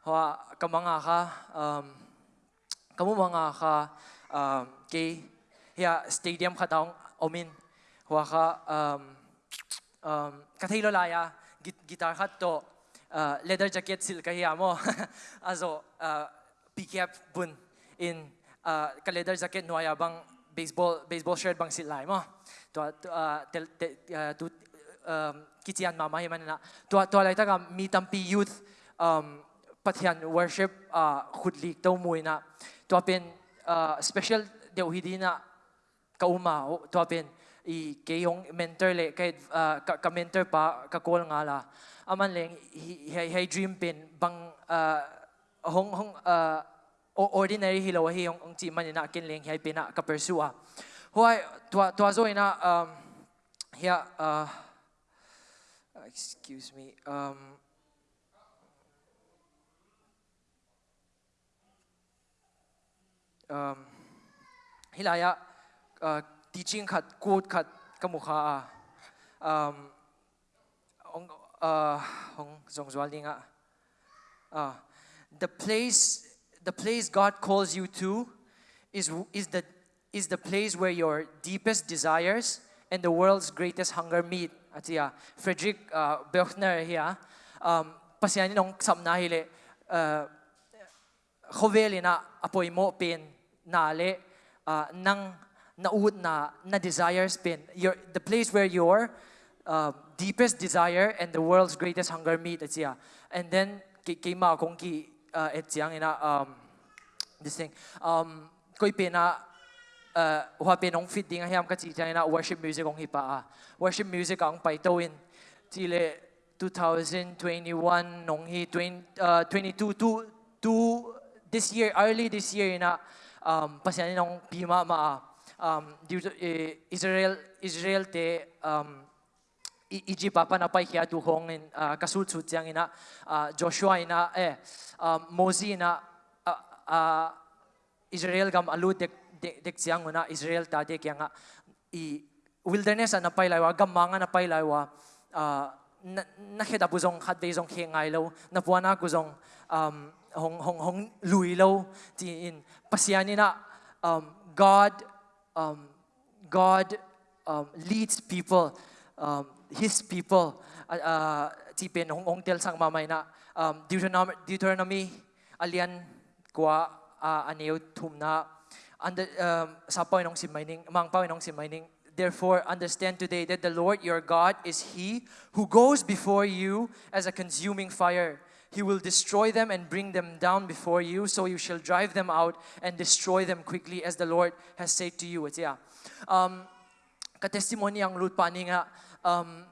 เพราะว่ากำมังอาค่ะกำมังอาค่ะกีเฮียสเตเดียมขัดองอมินว่าค่ะกะที่ลลายากีตาร์ขัดโต leather jacket silk hi amo azo pick up bun in ka leather jacket no ya bang baseball baseball shirt bang silai mo to tel tu kitian mama hi manana to to lai ta mi tampi youth pathian worship uh, khudlik to mui na to pen uh, special deu hidi na kauma to pen i ke yung mentor le kay uh, ka, mentor pa ka call nga la. Aman leng hi hi dream pen bang uh, hong hong uh, ordinary hilaw hi yung ang chi man na kin leng hi pina ka pursue huay tua tua zo ina um hiya uh, excuse me um um, hilaya uh, teaching khat quote khat kamukha um ong uh hong zong dinga uh, the place the place God calls you to is is the is the place where your deepest desires and the world's greatest hunger meet. Atia Frederick uh, Buechner here um pasiani nong samna hile uh, khoveli na apoy mo pin na le uh, nang naud na na desires pin your the place where your uh, deepest desire and the world's greatest hunger meet at siya and then kay ma kong ki uh, et siyang ina um this thing. Um koi pina uh, wa pinong fit ding hiam ka chi na worship music ong hipa worship music ang paitawin chile 2021 nong hi 20, uh, 22 to to this year early this year na um pasian nong pima, ma um eh, Israel Israel te um Egypt apa na pai kia tu hong in ah, kasul chu chang ina ah, Joshua ina eh um, Moses ina ah, Israel gam alu dek dek chiang una, Israel ta de kyanga i, wilderness na pai laiwa, gam manga na pai laiwa na kheda buzong khat be zong khe lo na puana kuzong um hong hong hong lui lo ti in. Pasiani na um God um God um, leads people um, his people. Uh, ti pen hong hong tel sang mamay na um, Deuteronomy, Deuteronomy alian kwa uh, aneu thum na. Under um, sa pa nong simaining mang pa nong simaining Therefore, understand today that the Lord your God is He who goes before you as a consuming fire. He will destroy them and bring them down before you, so you shall drive them out and destroy them quickly, as the Lord has said to you. It's yeah. Um, ka-testimony ang lut pa um,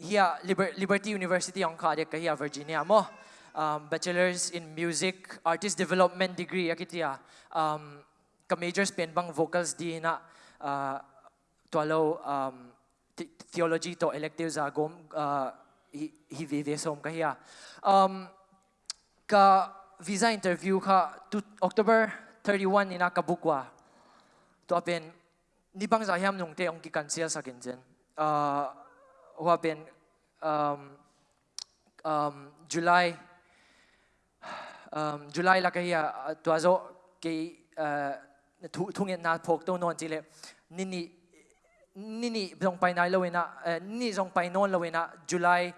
hiya Liber- Liberty University ang kadek kahiya Virginia mo. Um, bachelor's in music, artist development degree akitiya. Um, ka-majors pen bang vocals di na uh, tualo um, the- theology to electives a gom uh, hi hi vive som kahiya. Um, ka visa interview ka to October 31 ina kabukwa. To apen ni bang zayam nung te ong kikansiya sa kinjen. Uh, wapen um, um, July um, July la kahiya uh, tuazo kay uh, thu- thungin na phok to non chile nini nini zong pai nai lawin na uh, nini zong pai non lawin na July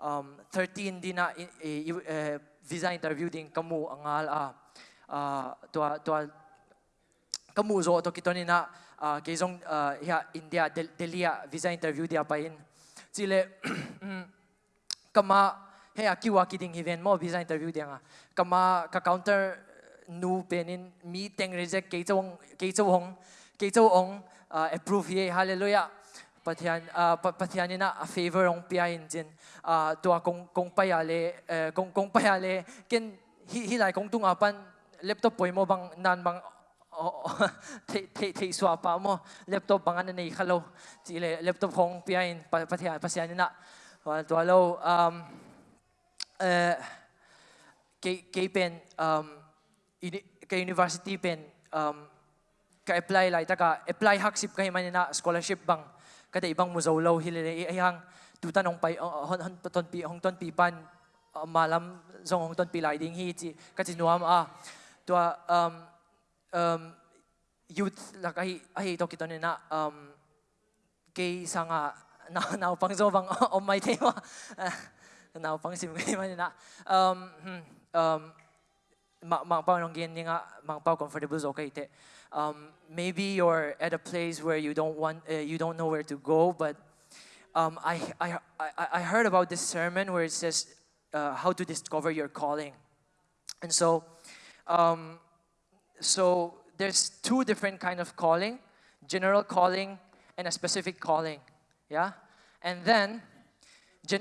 um, 13 din na i- i- i- eh, visa interview ding kamu angal a tua tua kamu zo to kitoni na ah, uh, ya India Delhi visa interview dia pa in. Chile kama he akiwa kiding event mo visa interview dia nga. Kama ka counter nu penin mi teng reject ke chong ke chong ke chong approve ye hallelujah pathian uh, pathianina a favor ong pia in jin uh, tua kong kong paya le uh, kong kong paya le ken hi hi lai kong tung apan laptop poimo bang nan bang thế thế thế xóa pa mo laptop bang anh này khalo chỉ là laptop không pia in pathian pathianina và tua lâu um, uh, cái cái pen, um, cái university pen, um, ka apply lại ta ka apply học sip kay manina scholarship bang cái đấy bằng bang dầu lâu hi lệ ai hang tu tan ông bay ờ, ờ, hơn hơn ton pi ông ton pi ban ờ, mà lắm dòng ông ton pi lại ding hi chỉ cái gì nuông à. Tua um um youth là cái ai đó cái na um cái sang à nào nào bang zo bang om mai thế mà. Nào bang sim cái mà na um um magpaw ng gininga, magpaw comfortable is okay te. Um, maybe you're at a place where you don't want, uh, you don't know where to go, but um, I, I, I, I heard about this sermon where it says uh, how to discover your calling. And so, um, so there's two different kind of calling, general calling and a specific calling, yeah? And then,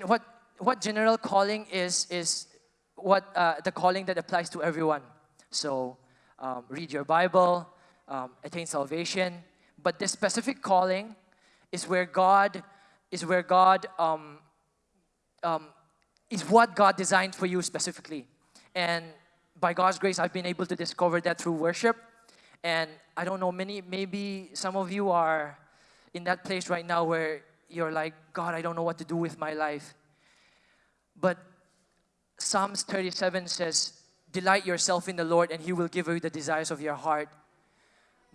what, what general calling is, is what uh, the calling that applies to everyone. So um, read your Bible, um, attain salvation. But this specific calling is where God is where God um, um, is what God designed for you specifically. And by God's grace, I've been able to discover that through worship. And I don't know, many maybe some of you are in that place right now where you're like, God, I don't know what to do with my life. But Psalms 37 says, Delight yourself in the Lord, and He will give you the desires of your heart.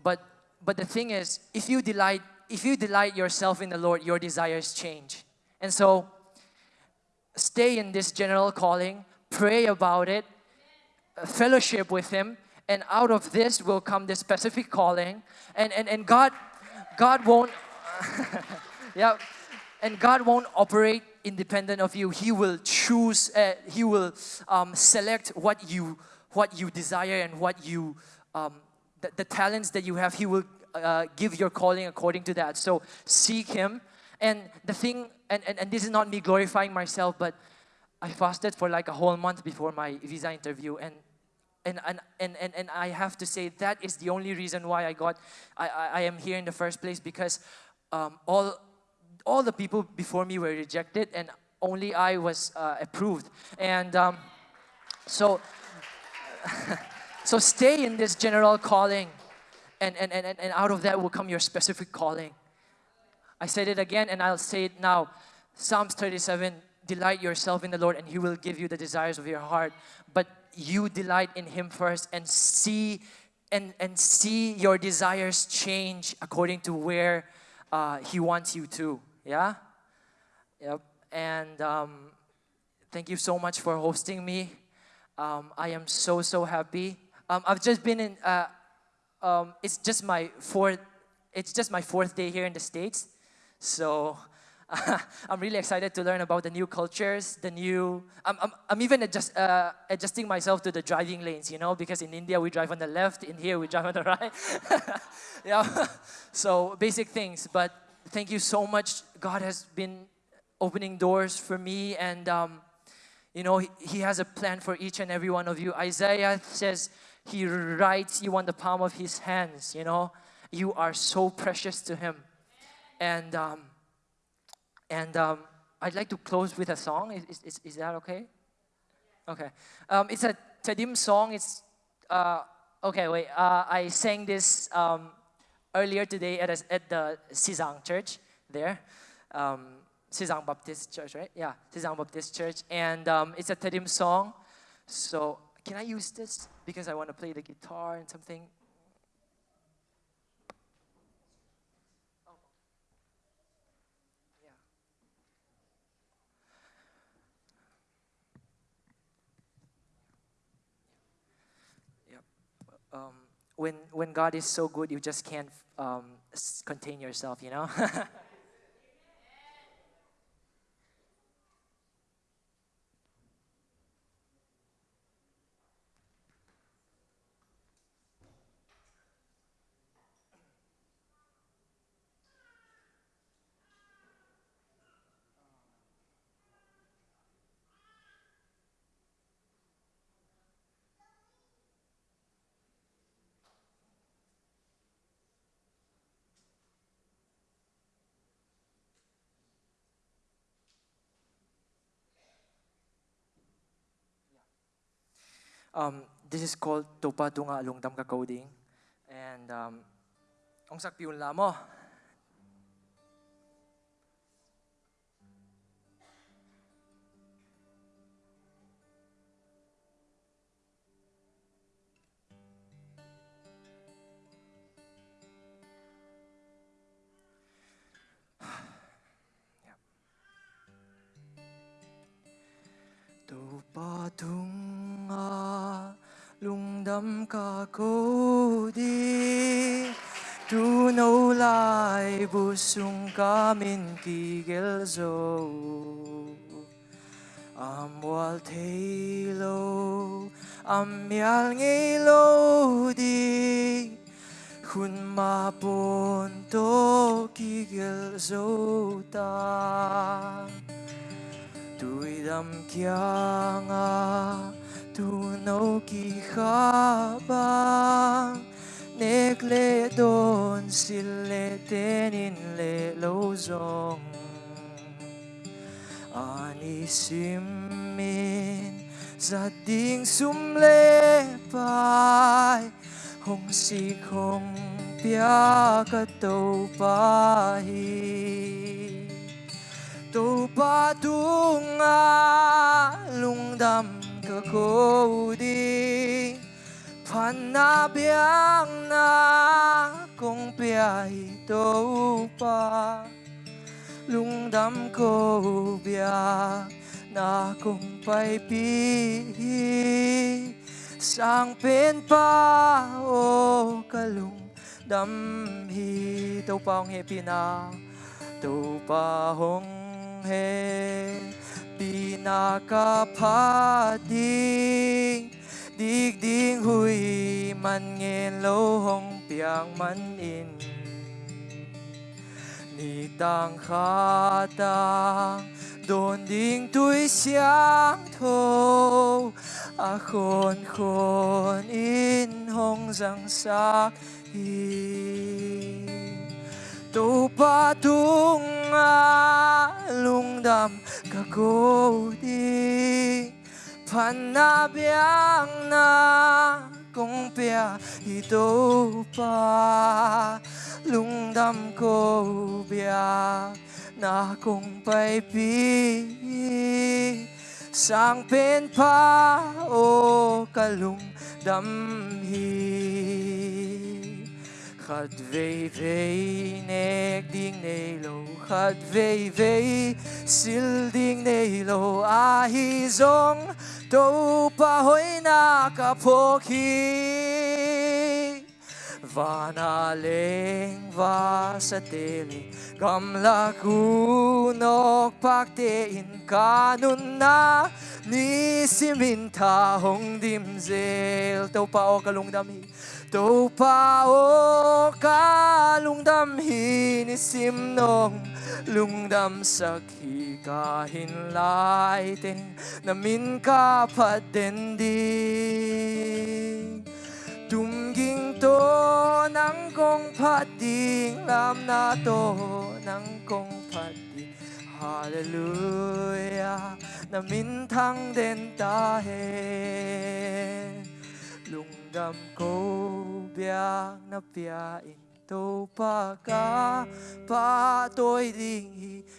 But but the thing is, if you delight if you delight yourself in the Lord, your desires change. And so, stay in this general calling, pray about it, fellowship with Him, and out of this will come the specific calling. And, and, and God, God won't, yeah, and God won't operate independent of you. He will choose, uh, He will um, select what you, what you desire and what you, um, the, the talents that you have. He will uh, give your calling according to that. So seek Him. And the thing, and, and, and this is not me glorifying myself, but I fasted for like a whole month before my visa interview. And and, and, and, and, and I have to say that is the only reason why I got, I, I, I am here in the first place because um, all, all the people before me were rejected and only I was uh, approved. And um, so, so stay in this general calling and, and, and, and out of that will come your specific calling. I said it again and I'll say it now. Psalms 37 Delight yourself in the Lord, and He will give you the desires of your heart. But you delight in Him first and see and, and see your desires change according to where uh, He wants you to. Yeah? Yep. And um, thank you so much for hosting me. Um, I am so, so happy. Um, I've just been in, uh, um, it's just my fourth it's just my fourth day here in the states so i'm really excited to learn about the new cultures the new i'm, I'm, I'm even adjust, uh, adjusting myself to the driving lanes you know because in india we drive on the left in here we drive on the right yeah so basic things but thank you so much god has been opening doors for me and um, you know he, he has a plan for each and every one of you isaiah says he writes you on the palm of His hands, you know. You are so precious to Him. And, um, and um, I'd like to close with a song. Is, is, is that okay? Okay. Um, it's a Tedim song. It's, uh, okay, wait. Uh, I sang this um, earlier today at, at the Sizang Church there. Um, Sizang Baptist Church, right? Yeah, Sizang Baptist Church. And um, it's a Tedim song. So can I use this? Because I want to play the guitar and something. Yeah. Yep. Um, when, when God is so good, you just can't um, contain yourself, you know? Um, this is called Topa Tunga lungdam ka Kakauding. And um, ang sakpiun lamo. Topa Tunga đâm cả cô đi. Tu nâu lại bu sung cả min kỳ gel zo am wal thei lo am mial nghe lo đi. Khun ma bồn to kỳ gel zo ta. Tui dam kia nga tunaw kihabang Nekle don sile tenin le lozong Anisimin sa ding sumlepay Hong si kong pia katawpahi lung lungdam ka ko di Panabiang na kung biyahe to pa Lungdam ko biya na kung paipihi Sang pinpa o kalung damhi Tau pa hong hepi na Tau pa hong hepi pi na pa ding dig ding hui, man nghe lo, hong, piang, man, in. Ni, tang, kha, tang. Đồn ding tuổi sáng thô a, khôn khôn, in, hong răng sắc hi. Tu, pa, tung 장담 가고디. 반나비앙나, 공뼈 이도파 룽담 고비야 na kung paipi sang pen pa o kalung damhi gaat khát vei vei, nek ding nei lo. Gaat vei vei, sil ding nei lo. A hi zong, to pa hoi na ka pho khi Vanaling vasateli Gam lagunok paktein Kanun na ni siminta hong dimzel Tau pao kalungdami Tau pao kalungdami Ni simnong lungdam sakhi Kahin laitin namin kapatendi tung ging to nang phát đi làm na to nang phát đi hallelujah na min thang den ta he cô ko biak na piain Tau pa ka pa tôi đi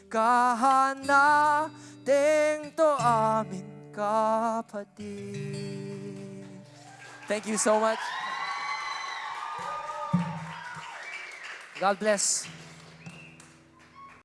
ka hana đến to amin cá phát đi Thank you so much. God bless.